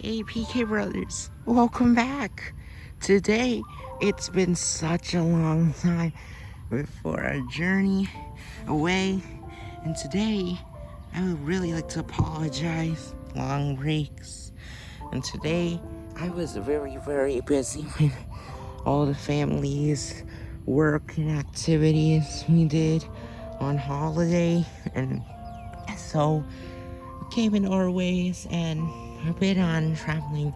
Hey PK Brothers, welcome back. Today, it's been such a long time before our journey away. And today, I would really like to apologize. Long breaks. And today, I was very, very busy with all the families, work and activities we did on holiday. And so, came in our ways and I've been on traveling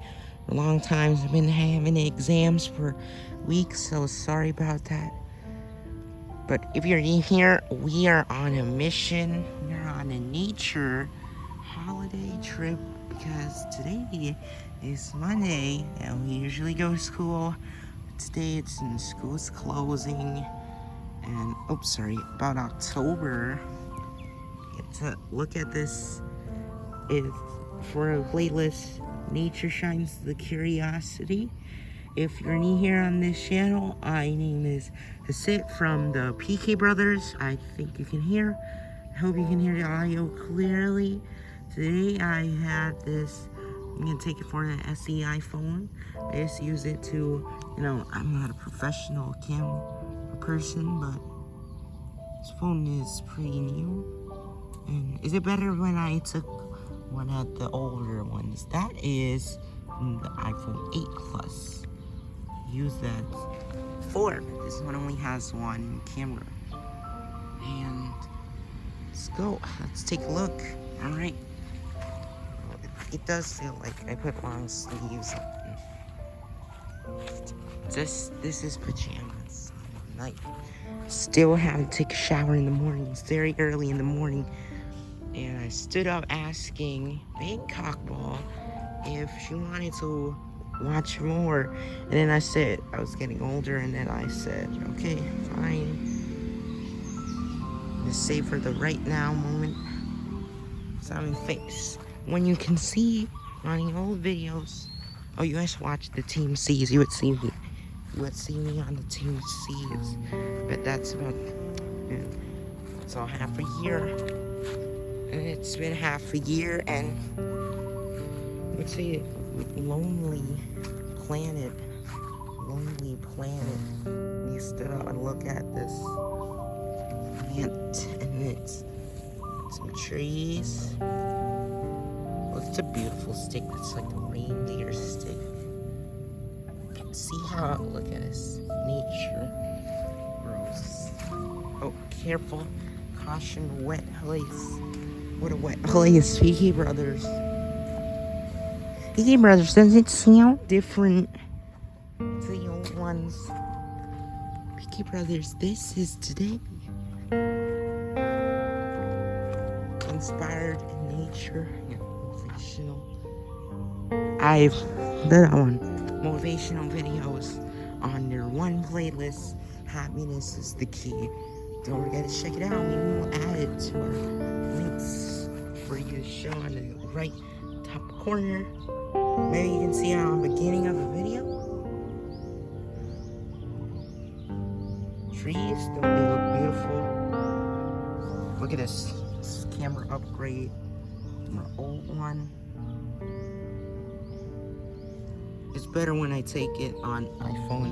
a long time. I've been having exams for weeks, so sorry about that. But if you're in here, we are on a mission. We're on a nature holiday trip because today is Monday and we usually go to school. Today it's in school's closing. And, oh, sorry, about October. Get to look at this. If for a playlist, Nature Shines the Curiosity. If you're new here on this channel, my name is Hasit from the PK Brothers. I think you can hear. I hope you can hear the audio clearly. Today I had this, I'm gonna take it for an SE iPhone. I just use it to, you know, I'm not a professional camera person, but this phone is pretty new. And is it better when I took one of the older ones. That is mm, the iPhone 8 Plus. Use that for. This one only has one camera. And let's go. Let's take a look. All right. It, it does feel like I put long sleeves on. This this is pajamas night. Still have to take a shower in the morning. It's very early in the morning and I stood up asking Big Cockball if she wanted to watch more. And then I said, I was getting older, and then I said, okay, fine. Save for the right now moment. Sounding face. When you can see on the old videos, oh, you guys watch the Team C's, you would see me. You would see me on the Team C's. But that's about, yeah, that's all half a year it's been half a year and let's see lonely planet lonely planet. We stood up and look at this plant and it's some trees. Well, it's a beautiful stick it's like a reindeer stick. See how look at this nature grows. Oh careful. Caution wet place what a wet PK Brothers. PK Brothers, does it sound different to the old ones? PK Brothers, this is today. Inspired in nature, motivational. I've done on motivational videos on their one playlist. Happiness is the key. Don't forget to check it out. We will add it to our links for you to show on the right top corner. Maybe you can see on the beginning of the video. Trees, don't they look beautiful? Look at this, this camera upgrade from our old one. It's better when I take it on iPhone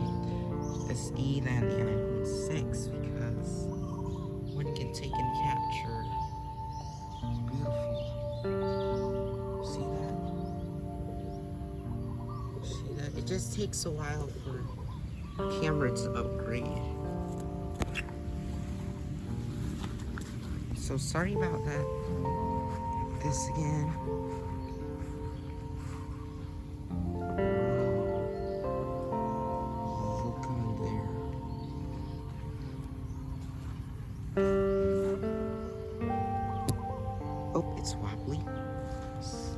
SE than the iPhone 6 just takes a while for camera to upgrade. So sorry about that. This again. Oh, it's wobbly.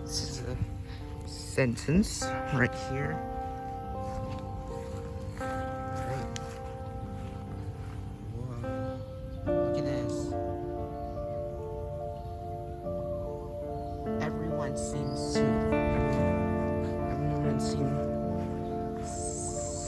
This is a sentence right here.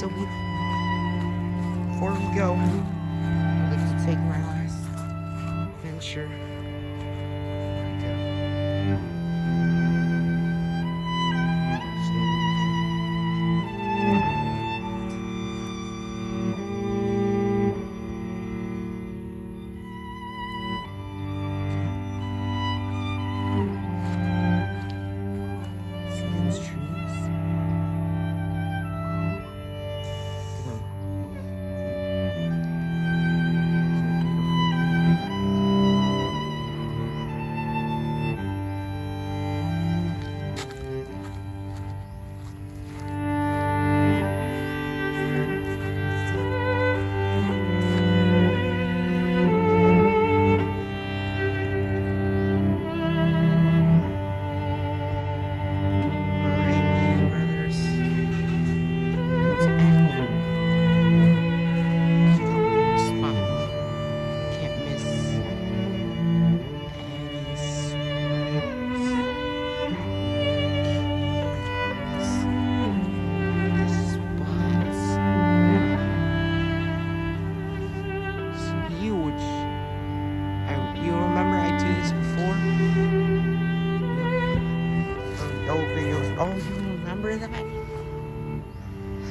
so we... Before we go, I'd like to take my last venture.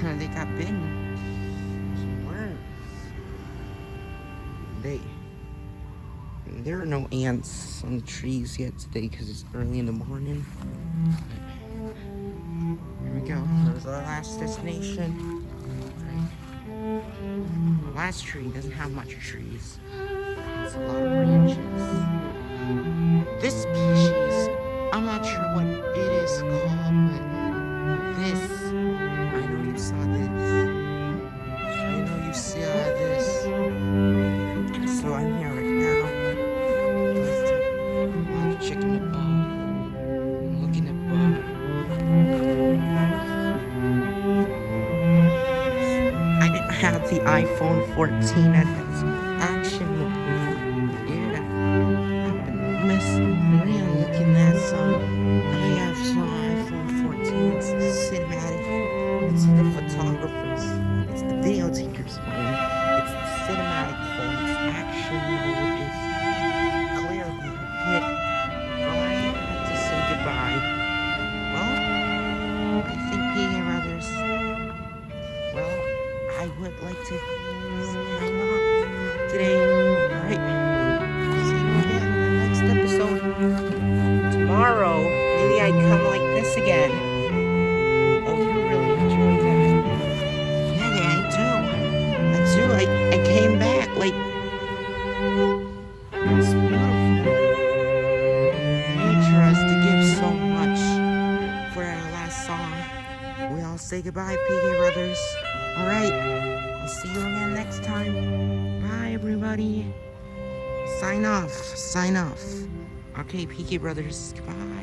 they got bitten. Some worms. They. There are no ants on the trees yet today because it's early in the morning. Here we go. There's our last destination. The last tree doesn't have much trees. It's a lot of branches. This piece 14 at say goodbye, PK Brothers. Alright, I'll see you again next time. Bye, everybody. Sign off, sign off. Okay, PK Brothers, goodbye.